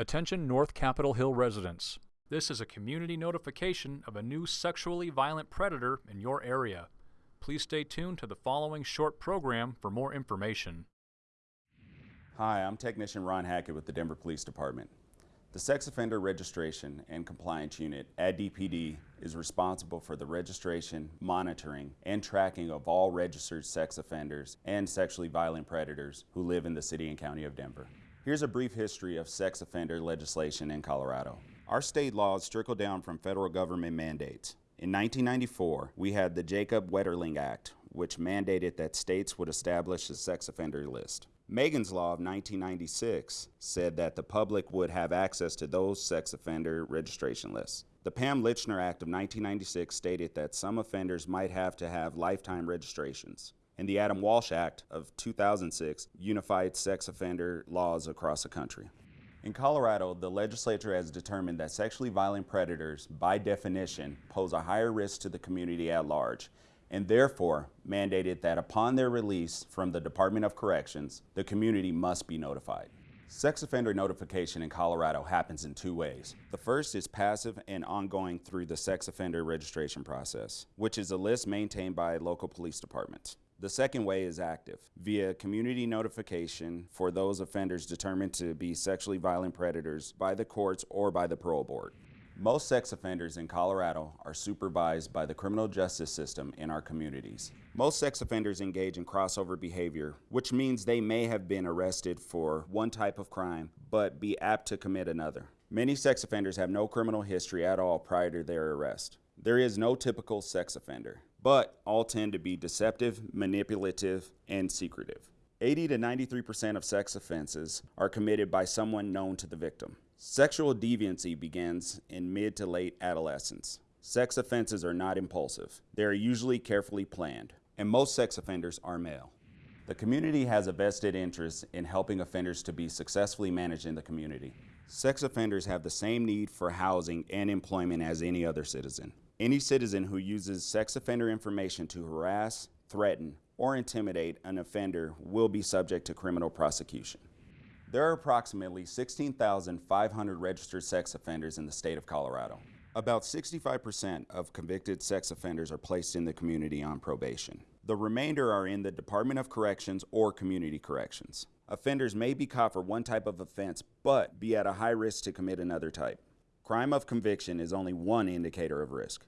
Attention North Capitol Hill residents. This is a community notification of a new sexually violent predator in your area. Please stay tuned to the following short program for more information. Hi, I'm Technician Ron Hackett with the Denver Police Department. The Sex Offender Registration and Compliance Unit at DPD is responsible for the registration, monitoring, and tracking of all registered sex offenders and sexually violent predators who live in the city and county of Denver. Here's a brief history of sex offender legislation in Colorado. Our state laws trickle down from federal government mandates. In 1994, we had the Jacob Wetterling Act, which mandated that states would establish a sex offender list. Megan's Law of 1996 said that the public would have access to those sex offender registration lists. The Pam Lychner Act of 1996 stated that some offenders might have to have lifetime registrations. And the Adam Walsh Act of 2006 unified sex offender laws across the country. In Colorado, the legislature has determined that sexually violent predators, by definition, pose a higher risk to the community at large and therefore mandated that upon their release from the Department of Corrections, the community must be notified. Sex offender notification in Colorado happens in two ways. The first is passive and ongoing through the sex offender registration process, which is a list maintained by local police departments. The second way is active, via community notification for those offenders determined to be sexually violent predators by the courts or by the parole board. Most sex offenders in Colorado are supervised by the criminal justice system in our communities. Most sex offenders engage in crossover behavior, which means they may have been arrested for one type of crime, but be apt to commit another. Many sex offenders have no criminal history at all prior to their arrest. There is no typical sex offender, but all tend to be deceptive, manipulative, and secretive. 80 to 93% of sex offenses are committed by someone known to the victim. Sexual deviancy begins in mid to late adolescence. Sex offenses are not impulsive. They are usually carefully planned, and most sex offenders are male. The community has a vested interest in helping offenders to be successfully managed in the community. Sex offenders have the same need for housing and employment as any other citizen. Any citizen who uses sex offender information to harass, threaten, or intimidate an offender will be subject to criminal prosecution. There are approximately 16,500 registered sex offenders in the state of Colorado. About 65% of convicted sex offenders are placed in the community on probation. The remainder are in the Department of Corrections or Community Corrections. Offenders may be caught for one type of offense, but be at a high risk to commit another type. Crime of conviction is only one indicator of risk.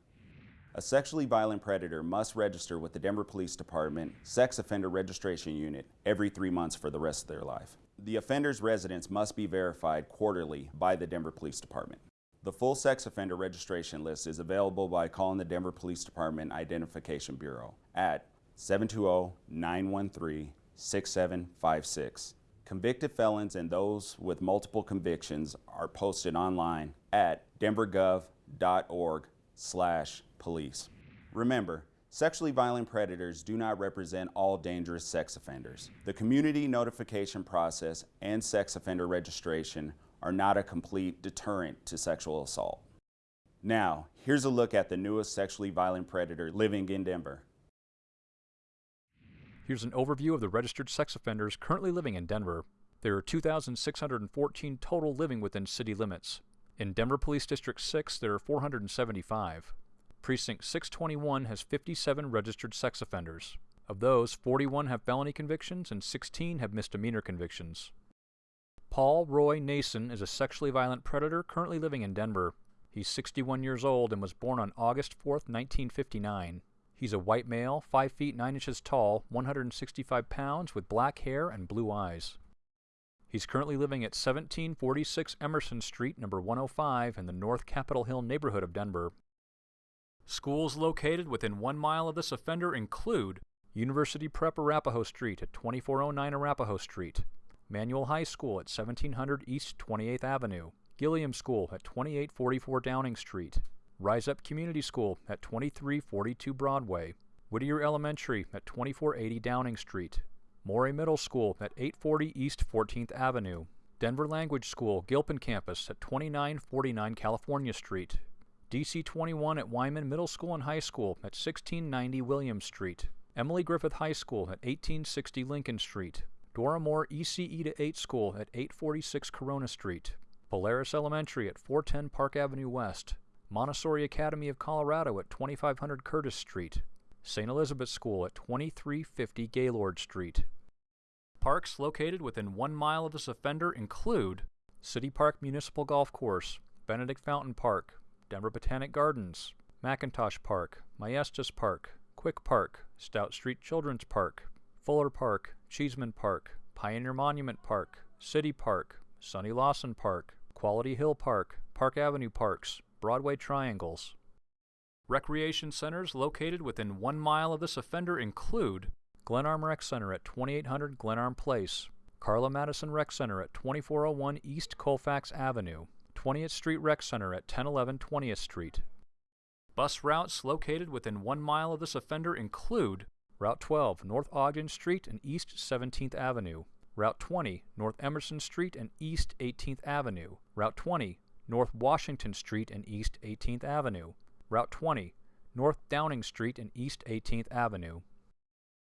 A sexually violent predator must register with the Denver Police Department Sex Offender Registration Unit every three months for the rest of their life. The offender's residence must be verified quarterly by the Denver Police Department. The full sex offender registration list is available by calling the Denver Police Department Identification Bureau at 720-913-6756. Convicted felons and those with multiple convictions are posted online at denvergov.org slash police. Remember, Sexually violent predators do not represent all dangerous sex offenders. The community notification process and sex offender registration are not a complete deterrent to sexual assault. Now, here's a look at the newest sexually violent predator living in Denver. Here's an overview of the registered sex offenders currently living in Denver. There are 2,614 total living within city limits. In Denver Police District 6, there are 475. Precinct 621 has 57 registered sex offenders. Of those, 41 have felony convictions and 16 have misdemeanor convictions. Paul Roy Nason is a sexually violent predator currently living in Denver. He's 61 years old and was born on August 4, 1959. He's a white male, 5 feet 9 inches tall, 165 pounds, with black hair and blue eyes. He's currently living at 1746 Emerson Street, number 105, in the North Capitol Hill neighborhood of Denver. Schools located within one mile of this offender include University Prep Arapahoe Street at 2409 Arapahoe Street, Manual High School at 1700 East 28th Avenue, Gilliam School at 2844 Downing Street, Rise Up Community School at 2342 Broadway, Whittier Elementary at 2480 Downing Street, Morey Middle School at 840 East 14th Avenue, Denver Language School, Gilpin Campus at 2949 California Street, DC 21 at Wyman Middle School and High School at 1690 Williams Street, Emily Griffith High School at 1860 Lincoln Street, Dora Moore ECE to 8 School at 846 Corona Street, Polaris Elementary at 410 Park Avenue West, Montessori Academy of Colorado at 2500 Curtis Street, St. Elizabeth School at 2350 Gaylord Street. Parks located within one mile of this offender include City Park Municipal Golf Course, Benedict Fountain Park, Denver Botanic Gardens, McIntosh Park, Maestas Park, Quick Park, Stout Street Children's Park, Fuller Park, Cheesman Park, Pioneer Monument Park, City Park, Sonny Lawson Park, Quality Hill Park, Park Avenue Parks, Broadway Triangles. Recreation centers located within one mile of this offender include Glenarm Rec Center at 2800 Glenarm Place, Carla Madison Rec Center at 2401 East Colfax Avenue, 20th Street Rec Center at 1011 20th Street. Bus routes located within one mile of this offender include Route 12 North Ogden Street and East 17th Avenue, Route 20 North Emerson Street and East 18th Avenue, Route 20 North Washington Street and East 18th Avenue, Route 20 North Downing Street and East 18th Avenue.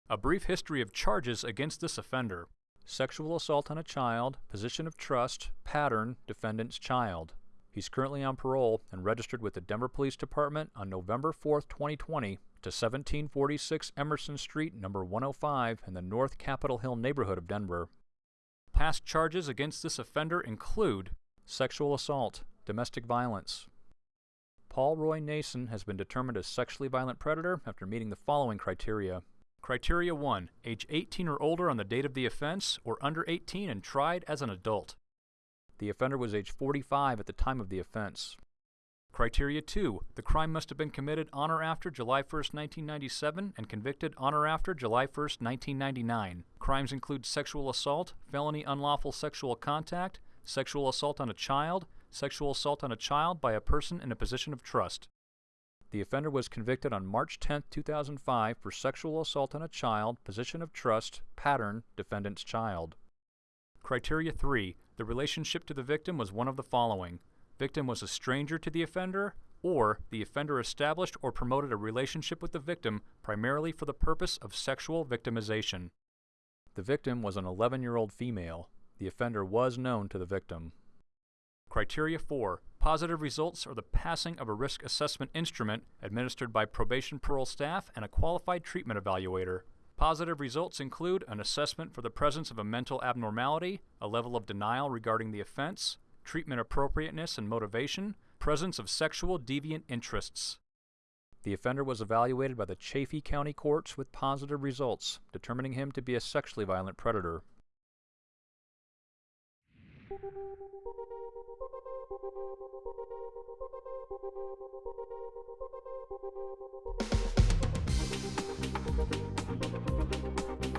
A brief history of charges against this offender. Sexual assault on a child, position of trust, pattern, defendant's child. He's currently on parole and registered with the Denver Police Department on November 4, 2020 to 1746 Emerson Street, number 105 in the North Capitol Hill neighborhood of Denver. Past charges against this offender include sexual assault, domestic violence. Paul Roy Nason has been determined a sexually violent predator after meeting the following criteria. Criteria 1. Age 18 or older on the date of the offense, or under 18 and tried as an adult. The offender was age 45 at the time of the offense. Criteria 2. The crime must have been committed on or after July 1, 1997 and convicted on or after July 1, 1999. Crimes include sexual assault, felony unlawful sexual contact, sexual assault on a child, sexual assault on a child by a person in a position of trust. The offender was convicted on March 10, 2005 for sexual assault on a child, position of trust, pattern, defendant's child. Criteria 3. The relationship to the victim was one of the following. Victim was a stranger to the offender, or the offender established or promoted a relationship with the victim primarily for the purpose of sexual victimization. The victim was an 11-year-old female. The offender was known to the victim. Criteria 4. Positive results are the passing of a risk assessment instrument administered by probation parole staff and a qualified treatment evaluator. Positive results include an assessment for the presence of a mental abnormality, a level of denial regarding the offense, treatment appropriateness and motivation, presence of sexual deviant interests. The offender was evaluated by the Chaffee County Courts with positive results, determining him to be a sexually violent predator. We'll be right back.